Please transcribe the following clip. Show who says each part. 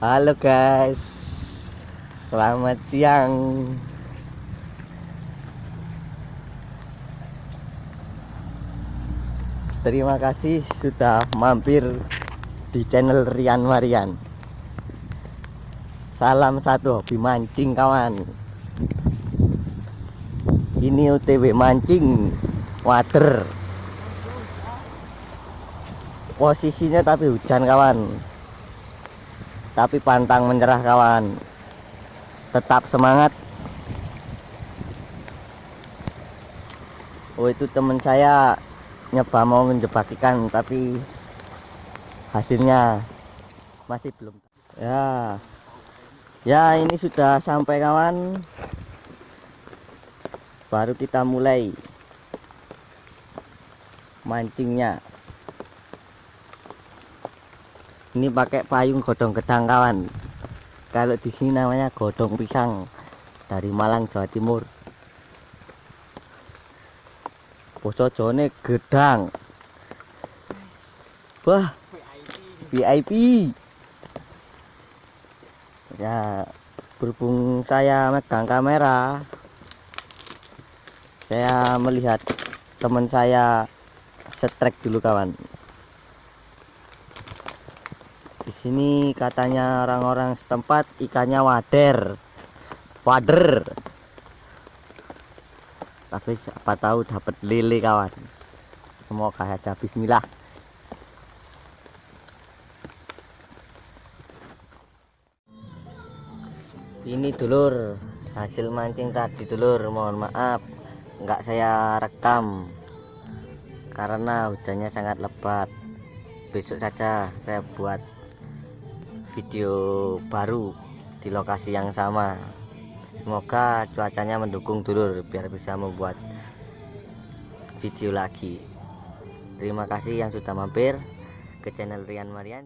Speaker 1: Halo guys. Selamat siang. Terima kasih sudah mampir di channel Rian Marian Salam satu hobi mancing kawan. Ini OTW mancing water Posisinya tapi hujan kawan Tapi pantang menyerah kawan. Tetap semangat. Oh itu teman saya nyoba mau menjebak ikan tapi hasilnya masih belum. Ya. Ya ini sudah sampai kawan. Baru kita mulai mancingnya ini pakai payung godong gedang kawan kalau di sini namanya godong pisang dari Malang Jawa Timur. Posojone gedang. Wah VIP ya berhubung saya megang kamera saya melihat teman saya setrek dulu kawan di sini katanya orang-orang setempat ikannya wader. Wader. Tapi siapa tahu dapat lele kawan. Semoga saja bismillah. Ini dulur. Hasil mancing tadi dulur. Mohon maaf enggak saya rekam. Karena hujannya sangat lebat. Besok saja saya buat video baru di lokasi yang sama. Semoga cuacanya mendukung dulur biar bisa membuat video lagi. Terima kasih yang sudah mampir ke channel Rian Marian